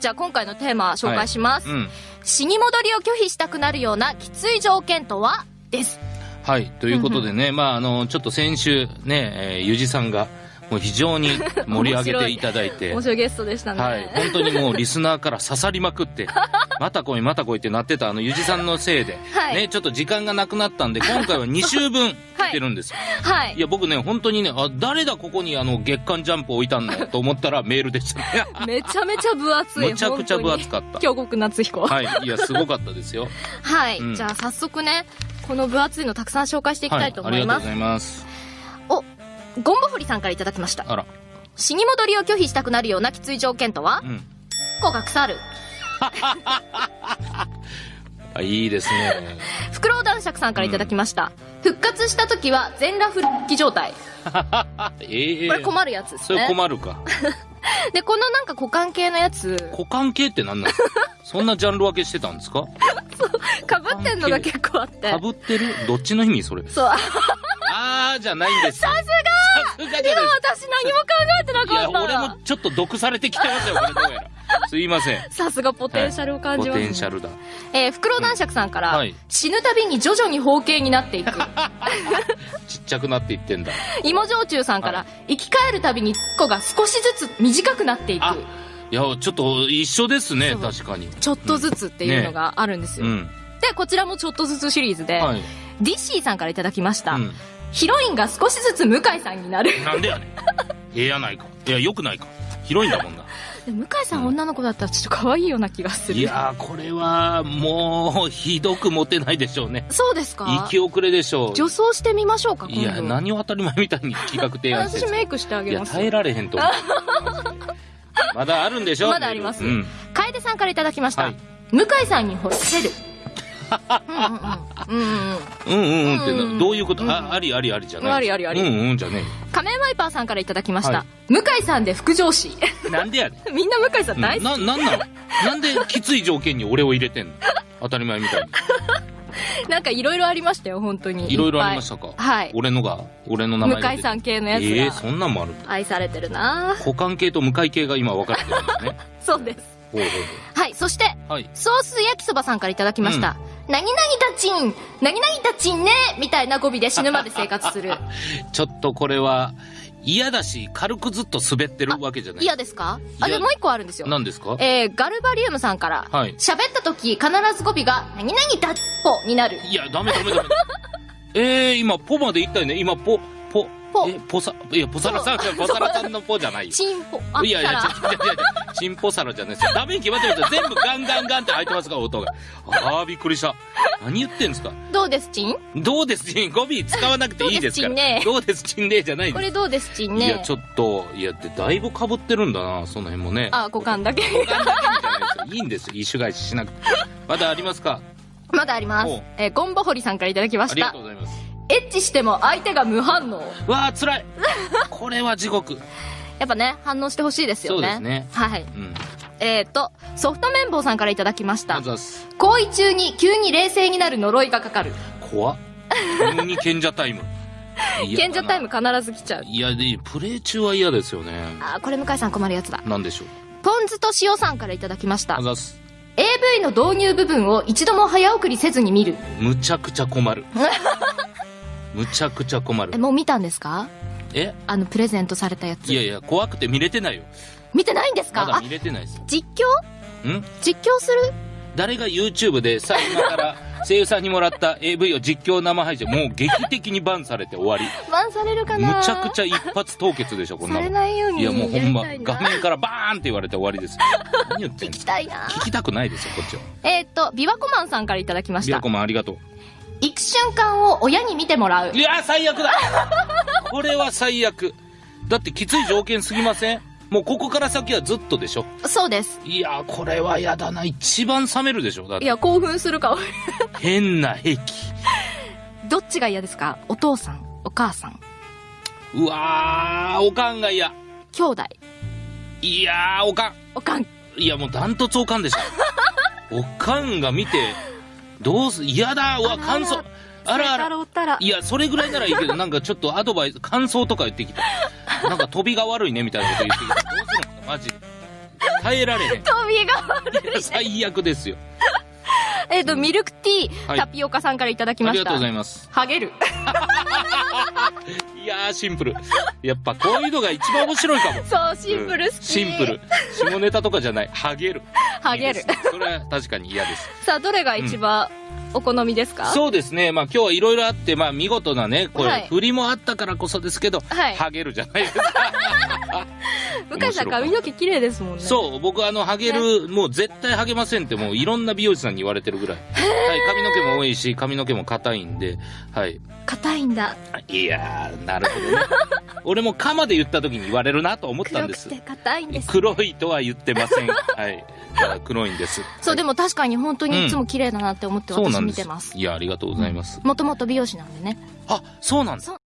じゃあ今回のテーマ紹介します。うん。死に戻りを拒否したくなるようなきつい条件とは？です。はい。ということでね、まあ、あの、ちょっと先週ね、えーゆじさんが、もう非常に 盛り上げていただいて面、白いゲストでしたね。はい。本当にもうリスナーから刺さりまくって、また来いまた来いってなってたあのゆじさんのせいで、はいね、ちょっと時間がなくなったんで、今回は2週分来てるんですよ。はいい、。や、僕ね、本当にね、あ、誰だここにあの月刊ジャンプ置いたんだよと思ったらメールでしたね。めちゃめちゃ分厚い。むちゃくちゃ分厚かった。京極夏彦。はい。はい。いや、すごかったですよ。うんじゃあ早速ね、この分厚いのたくさん紹介していきたいと思います。ありがとうございます。お、ゴンボフリさんからいただきました。あら。死に戻りを拒否したくなるようなきつい条件とは？う、ん。子が腐る。あ、いいですね。フクロウ男爵さんからいただきました。復活した時は全裸復帰状態。ええこれ困るやつですそれね。困るか。で、このなんか股間系のやつ、股間系って何なんですか？そんなジャンル分けしてたんですか？かぶってんのが結構あってか。ぶってる？どっちの意味それ？そう。ああーじゃないんですよ。さすがさすがじでもゃない私何も考えてなかった。俺もちょっと毒されてきてますよ、これどうやら。すいません。さすがポテンシャルを感ポじます、ねテンシャルだ。えー、フクロウ男爵さんから、うんはい死ぬたびに徐々に包茎になっていく。ちっちゃくなっていってんだ。芋焼酎さんから、は生き返るたびに子が少しずつ短くなっていく。あいや、ちょっと一緒ですね、確かに。ちょっとずつっていうのがあるんですよ。うん。で、こちらもちょっとずつシリーズで、はい。ディッシーさんからいただきました。うん。ヒロインが少しずつ向井さんになる。なんでやねん。ええやないか。いや、よくないか。広いんだもんな。で向井さん女の子だったらちょっと可愛いような気がする。いやー、これは、もう、ひどくモテないでしょうね。そうですか？生き遅れでしょう。女装してみましょうか、いや、何を当たり前みたいに企画提案して 私メイクしてあげます。耐えられへんと思う。まだあるんでしょまだありますうん。楓さんからいただきました。はい向井さんに欲せる。うんうんうん。うんうんうん。うんうんうんってな、どういうことあ、ありありありじゃない。ありありありうんうんじゃね仮面ワイパーさんからいただきました。向井さんで副上司。なんでやねん。みんな向井さん大好き。な、なんなのなんできつい条件に俺を入れてんの当たり前みたいなんかいろいろありましたよ、本当に。いろいろありましたか。はい。俺のが、俺の名前向井さん系のやつええそんなんもあるんだ。愛されてるな股間系と向井系が今分かれてるんですね。そうです。はい、そして、ソース焼きそばさんからいただきました。何々たちん何々たちんねみたいな語尾で死ぬまで生活する。ちょっとこれは、嫌だし、軽くずっと滑ってるわけじゃない。嫌ですか？あ、でもう一個あるんですよ。何ですか？えー、ガルバリウムさんから、はい喋った時必ず語尾が、何々だっぽになる。いや、ダメダメダメ。えー、今、ポまで言ったよね。今、ポ、ポ、ポえ、ポサ、いや、ポサラさん、ポサラさんのポじゃないよ。チンポ、あ、いやいや、たら違う違う違う違う。チンポサラじゃないですよ。ダメに決まってるんですよ。全部ガンガンガンって入ってますから、音が。あー、びっくりした。何言ってんすか？どうです？チン？どうです？ちん語尾使わなくていいですから。どうです？ちんねえじゃない。これどうです？チンねいや、ちょっと、いや、で、だいぶ被ってるんだな、その辺もね。あ、股間だけ。股間だけいいいんですよ。一種返ししなくて。まだありますか？まだあります。えー、ゴンボホリさんからいただきましたありがとう。ございます。エッチしても相手が無反応。わあ、辛い。これは地獄。やっぱね、反応してほしいですよね。そうですねはい。うん。えーと、ソフト麺棒さんからいただきました。行為中に急に冷静になる呪いがかかる。怖っ。急に賢者タイム。賢者タイム必ず来ちゃう。いや、で、プレイ中は嫌ですよね。あー、これ向井さん困るやつだ。なんでしょう。ポン酢と塩さんからいただきましたあざす。AV の導入部分を一度も早送りせずに見る。むちゃくちゃ困る。むちゃくちゃ困るえ、。もう見たんですか？え？あの、プレゼントされたやつい。やいや、怖くて見れてないよ。見てないんですか？あまだ見、れてないです。実況？ん？実況する？誰が YouTube でさ、今から 声優さんにもらった AV を実況生配信、もう劇的にバンされて終わり。バンされるかむなちゃくちゃ一発凍結でしょ、こんなされもん。ないようにいや、もうほんま画面からバーンって言われて終わりですよ。何言ってん聞のきたいな聞きたくないですよ、こっちは。えーっと、ビワコマンさんからいただきましたビアコ。マンありがとう。行く瞬間を親に見てもらうい。や、最悪だ これは最悪。だってきつい条件すぎません？もうここから先はずっとでしょ？そうです。いや、これは嫌だな。一番冷めるでしょ。だっていや、興奮するか。変な癖。どっちが嫌ですか？お父さん、お母さん、うわー、おかんが嫌。兄弟、いやー、おかん。おかん。いや、もうダントツおかんでしょ。おかんが見て、どうす、嫌だうわ、感想。あらあら。いや、それぐらいならいいけど、なんかちょっと アドバイス、感想とか言ってきた。なんか飛びが悪いねみたいなこと言ってきた。どうするのマジ。耐えられへん。トビが悪い 最悪ですよ。えっと、ミルクティー、はいタピオカさんからいただきました。ありがとうございます。ハゲる。いやー、シンプル。やっぱこういうのが一番面白いかも。そう、シンプル好き。うんシンプル。。下ネタとかじゃない。ハゲる。ハゲるそれは確かに嫌です。さあ、どれが一番お好みですか、そうですね。まあ今日はいろいろあって、まあ見事なね、これ、はい振りもあったからこそですけど、はいハゲるじゃないですか。向井さん髪の毛綺麗ですもんね。そう、僕あの、ハゲる、もう絶対ハゲませんってもういろんな美容師さんに言われてるぐらい。はい、髪の毛も多いし、髪の毛も硬いんで、はい。硬いんだ。いやー、なるほどね。俺もカマで言った時に言われるなと思ったんです黒。硬いんです。黒いとは言ってません。はい。黒いんです。そう、でも、も確かに本当にいつも綺麗だなって思って私見てます。いや、ありがとうございます。もともと美容師なんでね。あ、そうなんだ。そう